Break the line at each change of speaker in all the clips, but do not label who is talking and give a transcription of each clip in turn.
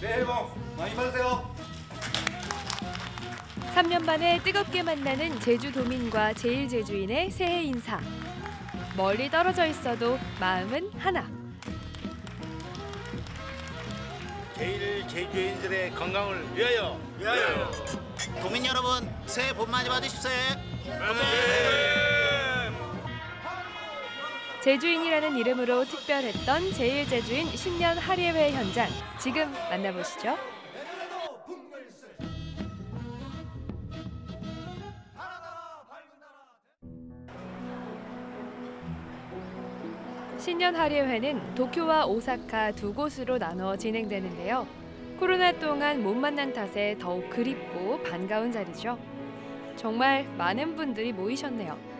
새해 복 많이 받으세요.
3년 만에 뜨겁게 만나는 제주도민과 제일제주인의 새해 인사. 멀리 떨어져 있어도 마음은 하나.
제일 제주인들의 건강을 위하여 위하여
도민 여러분 새해 복 많이 받으십시오.
제주인이라는 이름으로 특별했던 제일제주인 신년 할예회 현장 지금 만나보시죠. 신년 할예회는 도쿄와 오사카 두 곳으로 나눠 진행되는데요. 코로나 동안 못 만난 탓에 더욱 그립고 반가운 자리죠. 정말 많은 분들이 모이셨네요.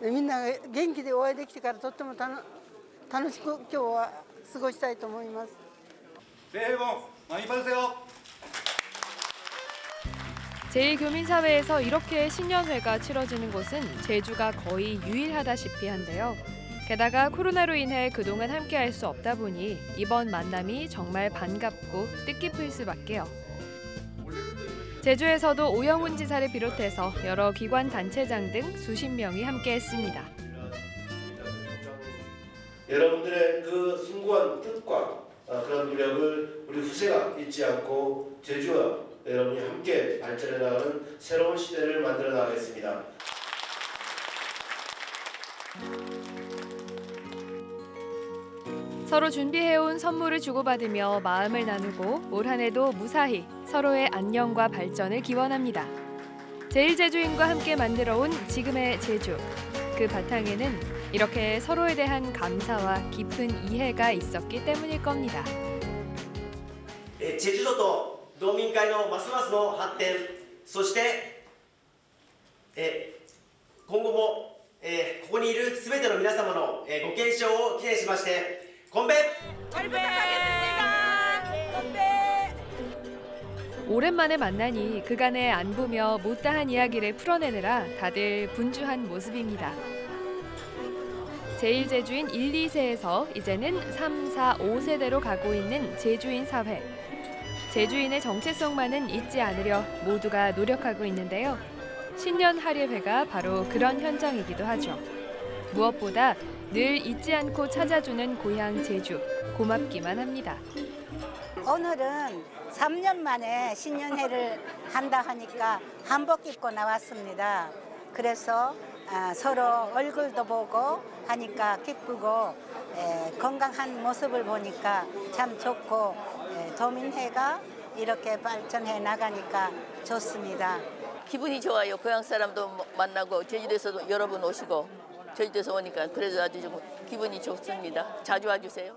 みんなが元気でお会いできてからとってもたの楽しく今日は過ごしたいと思います
새해 복 많이 받으세요.
제1교민사회에서 이렇게 신년회가 치러지는 곳은 제주가 거의 유일하다시피 한데요. 게다가 코로나로 인해 그동안 함께할 수 없다 보니 이번 만남이 정말 반갑고 뜻깊을 수밖에요. 제주에서도 오영훈 지사를 비롯해서 여러 기관 단체장 등 수십 명이 함께했습니다.
여러분들의 그 숭고한 뜻과 어, 그런 노력을 우리 후세가 잊지 않고 제주와 여러분이 함께 발전해 나가는 새로운 시대를 만들어 나가겠습니다.
서로 준비해온 선물을 주고받으며 마음을 나누고 올 한해도 무사히 서로의 안녕과 발전을 기원합니다. 제일 제주인과 함께 만들어온 지금의 제주. 그 바탕에는 이렇게 서로에 대한 감사와 깊은 이해가 있었기 때문일 겁니다.
제주도도 도민회의 마스마스의 발전, そして今後もここにいる全ての皆様のご健勝を記念しまして 건배! 건배! 건배!
오랜만에 만나니 그간의 안 보며 못다한 이야기를 풀어내느라 다들 분주한 모습입니다. 제1제주인 1, 2세에서 이제는 3, 4, 5세대로 가고 있는 제주인 사회. 제주인의 정체성만은 잊지 않으려 모두가 노력하고 있는데요. 신년 할예회가 바로 그런 현장이기도 하죠. 무엇보다 늘 잊지 않고 찾아주는 고향 제주 고맙기만 합니다.
오늘은 3년 만에 신년회를 한다 하니까 한복 입고 나왔습니다. 그래서 아, 서로 얼굴도 보고 하니까 기쁘고 에, 건강한 모습을 보니까 참 좋고 에, 도민회가 이렇게 발전해 나가니까 좋습니다.
기분이 좋아요. 고향 사람도 만나고 제주도에서도 여러 분 오시고 제주도에서 오니까 그래서 아주 좀 기분이 좋습니다. 자주 와주세요.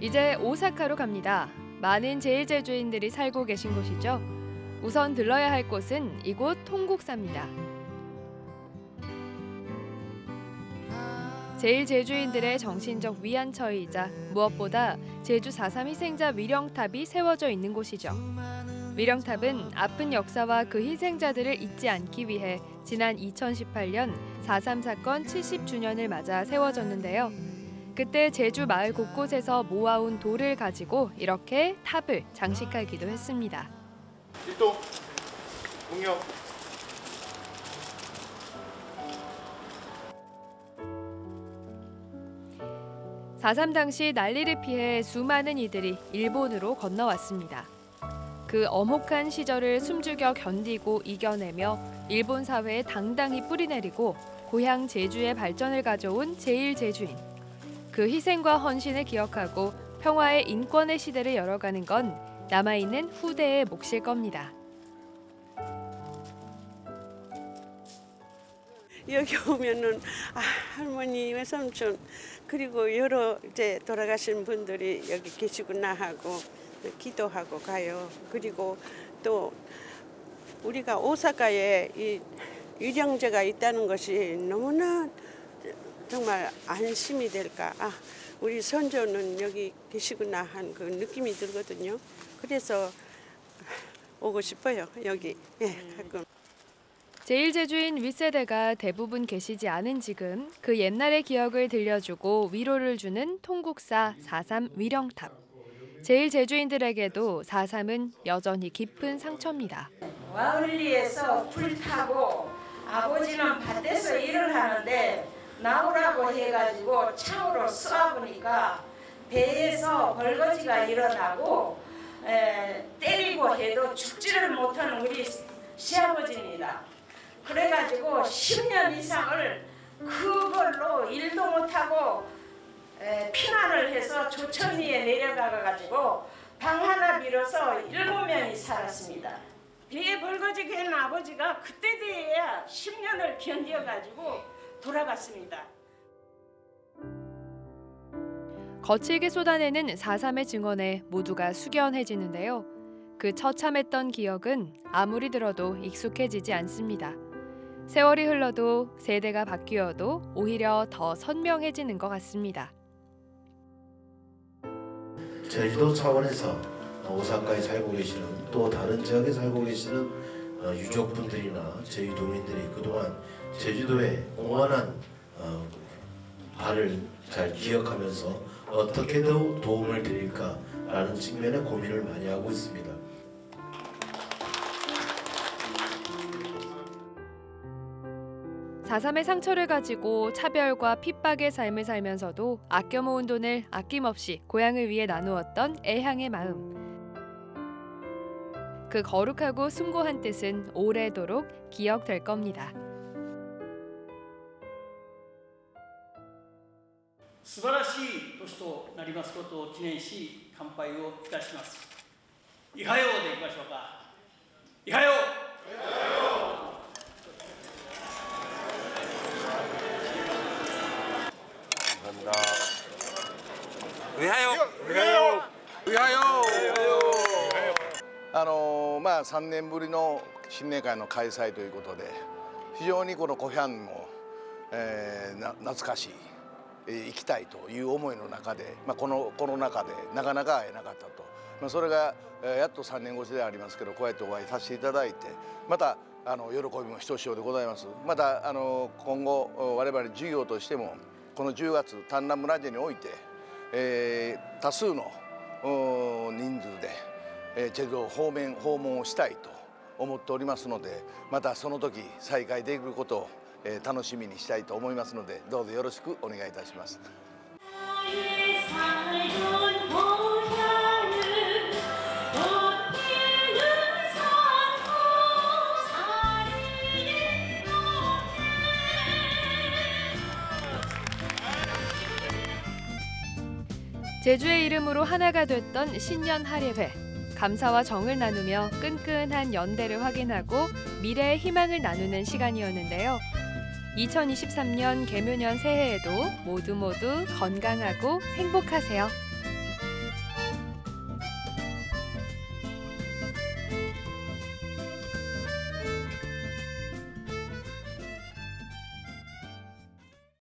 이제 오사카로 갑니다. 많은 제일제주인들이 살고 계신 곳이죠. 우선 들러야 할 곳은 이곳 통국사입니다. 제일제주인들의 정신적 위안처이자 무엇보다 제주 4.3 희생자 위령탑이 세워져 있는 곳이죠. 위령탑은 아픈 역사와 그 희생자들을 잊지 않기 위해 지난 2018년 4.3 사건 70주년을 맞아 세워졌는데요. 그때 제주 마을 곳곳에서 모아온 돌을 가지고 이렇게 탑을 장식하기도 했습니다.
일동 공격
4.3 당시 난리를 피해 수많은 이들이 일본으로 건너왔습니다. 그 엄혹한 시절을 숨죽여 견디고 이겨내며 일본 사회에 당당히 뿌리내리고 고향 제주의 발전을 가져온 제일제주인. 그 희생과 헌신을 기억하고 평화의 인권의 시대를 열어가는 건 남아있는 후대의 몫일 겁니다.
여기 오면은 아, 할머니 외삼촌 그리고 여러 이제 돌아가신 분들이 여기 계시구나 하고 기도하고 가요. 그리고 또 우리가 오사카에 이 유령제가 있다는 것이 너무나 정말 안심이 될까. 아, 우리 선조는 여기 계시구나 한 그 느낌이 들거든요. 그래서 오고 싶어요. 여기. 예, 가끔.
제1제주인 윗세대가 대부분 계시지 않은 지금 그 옛날의 기억을 들려주고 위로를 주는 통국사 4.3 위령탑. 제1제주인들에게도 4.3은 여전히 깊은 상처입니다.
와을리에서 불 타고 아버지는 밭에서 일을 하는데 나오라고 해가지고 창으로 쏘아보니까 배에서 벌거지가 일어나고 에, 때리고 해도 죽지를 못하는 우리 시아버지입니다. 그래가지고 10년 이상을 그걸로 일도 못하고 에, 피난을 해서 조천리에 내려가 가지고 방 하나 빌어서 일곱 명이 살았습니다. 배에 벌거지 갠 아버지가 그때 돼야 10년을 견뎌가지고 돌아갔습니다.
거칠게 쏟아내는 4.3의 증언에 모두가 숙연해지는데요. 그 처참했던 기억은 아무리 들어도 익숙해지지 않습니다. 세월이 흘러도 세대가 바뀌어도 오히려 더 선명해지는 것 같습니다.
제주도 차원에서 오사카에 살고 계시는 또 다른 지역에 살고 계시는 어, 유족분들이나 제주도민들이 그동안 제주도에 공헌한 어, 바를 잘 기억하면서 어떻게 더 도움을 드릴까라는 측면의 고민을 많이 하고 있습니다.
사삼의 상처를 가지고 차별과 핍박의 삶을 살면서도 아껴 모은 돈을 아낌없이 고향을 위해 나누었던 애향의 마음. 그 거룩하고 숭고한 뜻은 오래도록 기억될 겁니다.
素晴らしい年となりますことを記念し乾杯をいたしますいはようでいきましょうかいはよ
あのまあ3年ぶりの新年会の開催ということで非常にこのコヒャンも、えーな懐かしい、えー行きたいという思いの中で、まあ、このコロナ禍でなかなか会えなかったと、まあ、それが、えーやっと3年越しでありますけどこうやってお会いさせていただいてまたあの喜びもひとしおでございます。またあの今後我々事業としてもこの10月丹南村地において、えー多数の人数で、えーチェルを方面訪問をしたいと思っておりますのでまたその時再開できることを、えー楽しみにしたいと思いますのでどうぞよろしくお願いいたします。
제주의 이름으로 하나가 됐던 신년 할예회. 감사와 정을 나누며 끈끈한 연대를 확인하고 미래의 희망을 나누는 시간이었는데요. 2023년 개묘년 새해에도 모두 모두 건강하고 행복하세요.